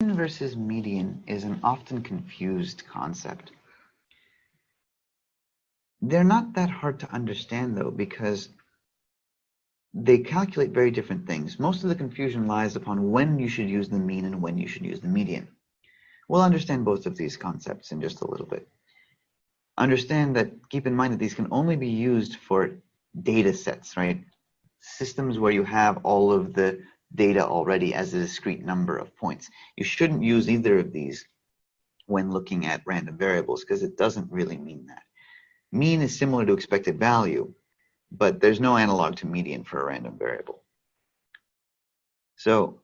versus median is an often confused concept. They're not that hard to understand though because they calculate very different things. Most of the confusion lies upon when you should use the mean and when you should use the median. We'll understand both of these concepts in just a little bit. Understand that, keep in mind that these can only be used for data sets, right? Systems where you have all of the data already as a discrete number of points. You shouldn't use either of these when looking at random variables because it doesn't really mean that. Mean is similar to expected value, but there's no analog to median for a random variable. So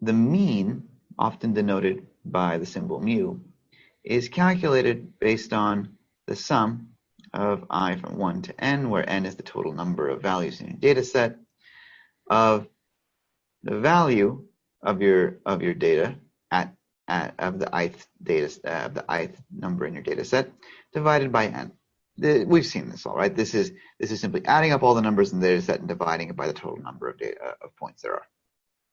the mean, often denoted by the symbol mu, is calculated based on the sum of i from 1 to n, where n is the total number of values in your data set, of the value of your of your data at, at of the ith data uh, of the ith number in your data set divided by n. The, we've seen this all right. This is this is simply adding up all the numbers in the data set and dividing it by the total number of data of points there are.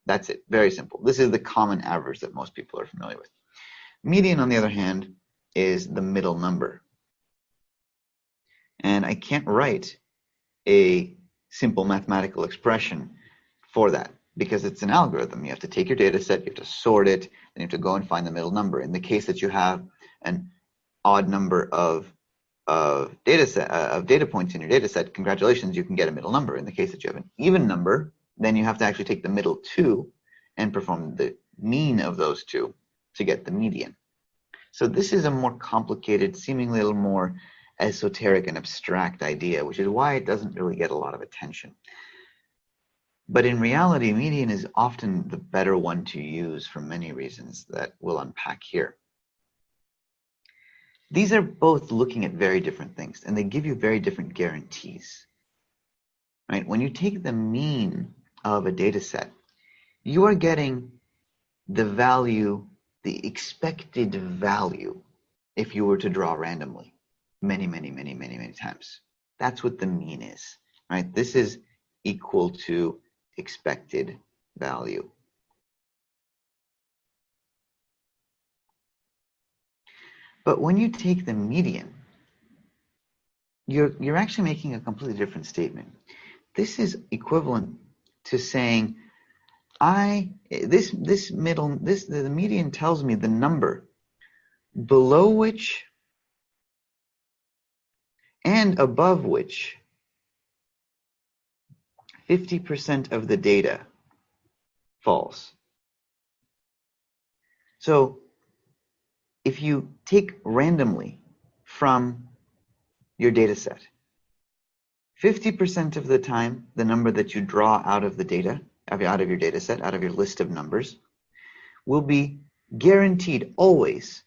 That's it. Very simple. This is the common average that most people are familiar with. Median, on the other hand, is the middle number. And I can't write a simple mathematical expression for that because it's an algorithm. You have to take your data set, you have to sort it, then you have to go and find the middle number. In the case that you have an odd number of of data set uh, of data points in your data set, congratulations, you can get a middle number. In the case that you have an even number, then you have to actually take the middle two and perform the mean of those two to get the median. So this is a more complicated, seemingly a little more esoteric and abstract idea, which is why it doesn't really get a lot of attention. But in reality, median is often the better one to use for many reasons that we'll unpack here. These are both looking at very different things, and they give you very different guarantees. Right? When you take the mean of a data set, you are getting the value, the expected value, if you were to draw randomly many, many, many, many, many times. That's what the mean is, right? This is equal to expected value. But when you take the median, you're, you're actually making a completely different statement. This is equivalent to saying, I, this, this middle, this, the median tells me the number below which and above which 50% of the data false. So if you take randomly from your data set, 50% of the time, the number that you draw out of the data, out of your data set, out of your list of numbers, will be guaranteed always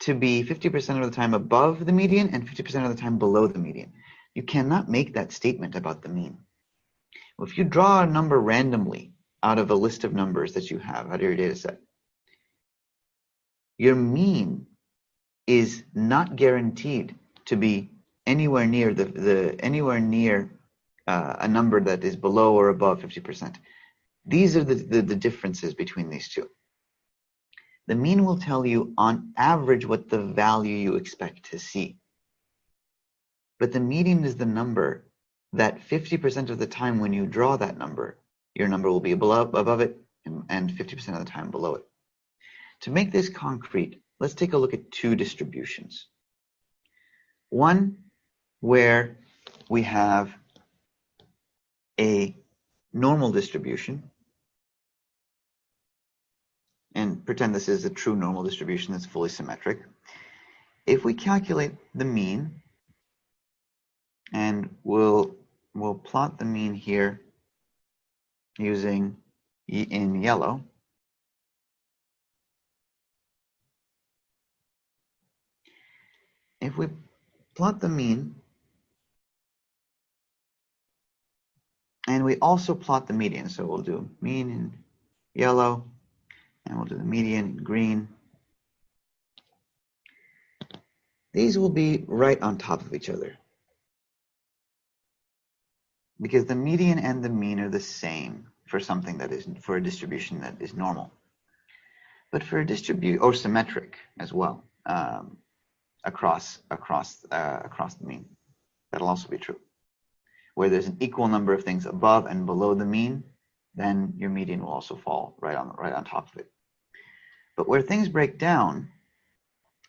to be 50% of the time above the median and 50% of the time below the median. You cannot make that statement about the mean. Well, if you draw a number randomly out of a list of numbers that you have out of your data set, your mean is not guaranteed to be anywhere near the, the anywhere near uh, a number that is below or above 50%. These are the, the, the differences between these two. The mean will tell you on average what the value you expect to see. But the median is the number that 50% of the time when you draw that number, your number will be below, above it and 50% of the time below it. To make this concrete, let's take a look at two distributions. One where we have a normal distribution and pretend this is a true normal distribution that's fully symmetric. If we calculate the mean, and we'll, we'll plot the mean here using in yellow, if we plot the mean, and we also plot the median, so we'll do mean in yellow, and we'll do the median in green. These will be right on top of each other because the median and the mean are the same for something that is for a distribution that is normal. But for a distribute or symmetric as well um, across across uh, across the mean, that'll also be true. Where there's an equal number of things above and below the mean, then your median will also fall right on right on top of it. But where things break down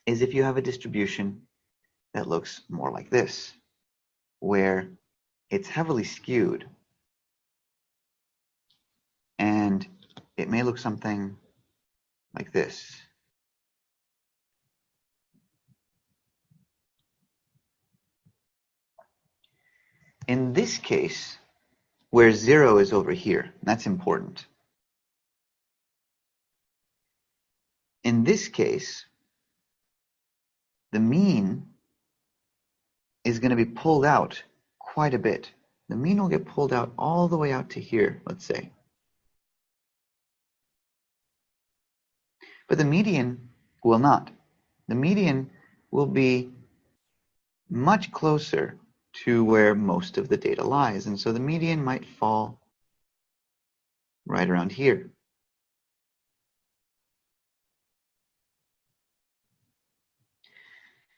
is if you have a distribution that looks more like this, where it's heavily skewed and it may look something like this. In this case, where zero is over here, that's important. In this case, the mean is going to be pulled out quite a bit. The mean will get pulled out all the way out to here, let's say. But the median will not. The median will be much closer to where most of the data lies. And so the median might fall right around here.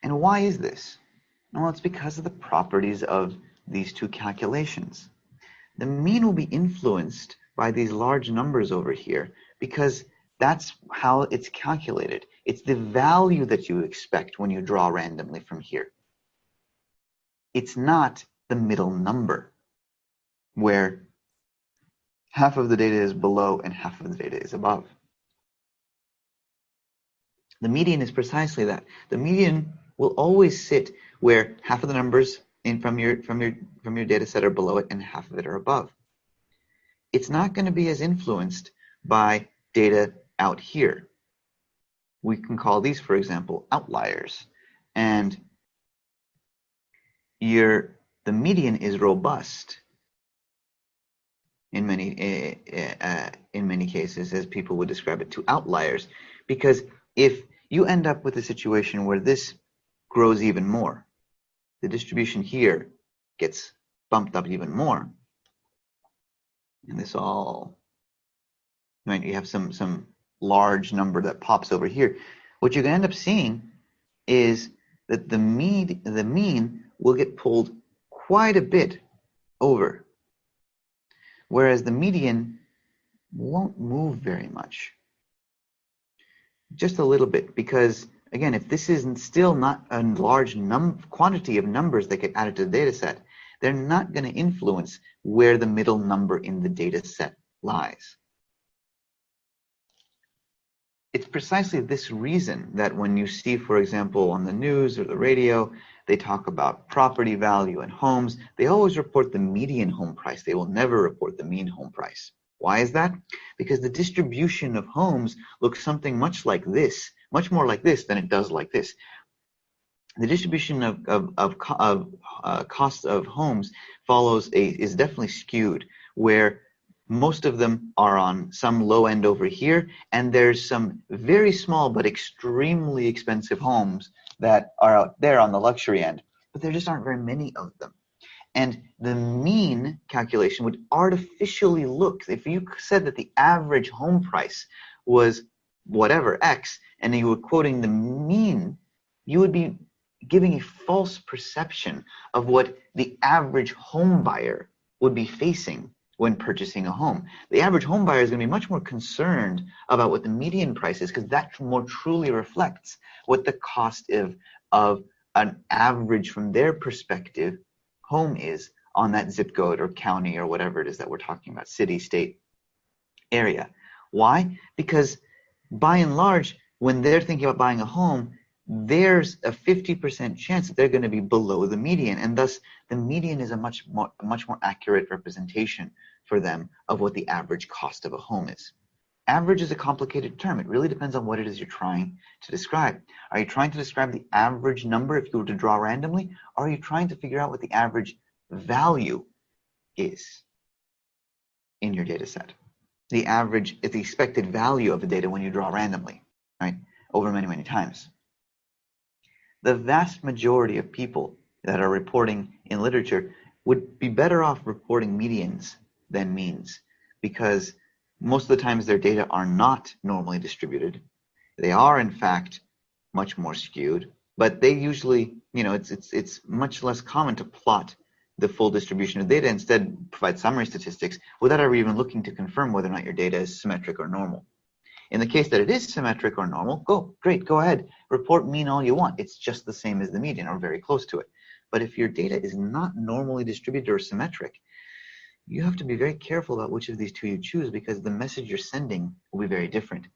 And why is this? Well, it's because of the properties of these two calculations. The mean will be influenced by these large numbers over here because that's how it's calculated. It's the value that you expect when you draw randomly from here. It's not the middle number where half of the data is below and half of the data is above. The median is precisely that. The median will always sit where half of the numbers in from your from your from your data set are below it and half of it are above. It's not going to be as influenced by data out here. We can call these, for example, outliers. And your the median is robust in many uh, uh, in many cases, as people would describe it, to outliers, because if you end up with a situation where this grows even more, the distribution here gets bumped up even more, and this all right. You have some some large number that pops over here, what you're gonna end up seeing is that the mean, the mean will get pulled quite a bit over, whereas the median won't move very much. Just a little bit, because again, if this is still not a large quantity of numbers that get added to the data set, they're not going to influence where the middle number in the data set lies it's precisely this reason that when you see, for example, on the news or the radio, they talk about property value and homes, they always report the median home price. They will never report the mean home price. Why is that? Because the distribution of homes looks something much like this, much more like this than it does like this. The distribution of, of, of, of uh, cost of homes follows a, is definitely skewed, where most of them are on some low end over here, and there's some very small but extremely expensive homes that are out there on the luxury end, but there just aren't very many of them. And the mean calculation would artificially look, if you said that the average home price was whatever X, and you were quoting the mean, you would be giving a false perception of what the average home buyer would be facing when purchasing a home. The average home buyer is going to be much more concerned about what the median price is because that more truly reflects what the cost of, of an average from their perspective home is on that zip code or county or whatever it is that we're talking about, city, state, area. Why? Because by and large, when they're thinking about buying a home, there's a 50% chance that they're going to be below the median and thus the median is a much more much more accurate representation for them of what the average cost of a home is. Average is a complicated term. It really depends on what it is you're trying to describe. Are you trying to describe the average number if you were to draw randomly or are you trying to figure out what the average value is in your data set? The average is the expected value of the data when you draw randomly right over many many times the vast majority of people that are reporting in literature would be better off reporting medians than means because most of the times their data are not normally distributed They are, in fact, much more skewed, but they usually, you know, it's, it's, it's much less common to plot the full distribution of data, instead provide summary statistics without ever even looking to confirm whether or not your data is symmetric or normal. In the case that it is symmetric or normal, go, great, go ahead. Report mean all you want. It's just the same as the median or very close to it. But if your data is not normally distributed or symmetric, you have to be very careful about which of these two you choose because the message you're sending will be very different.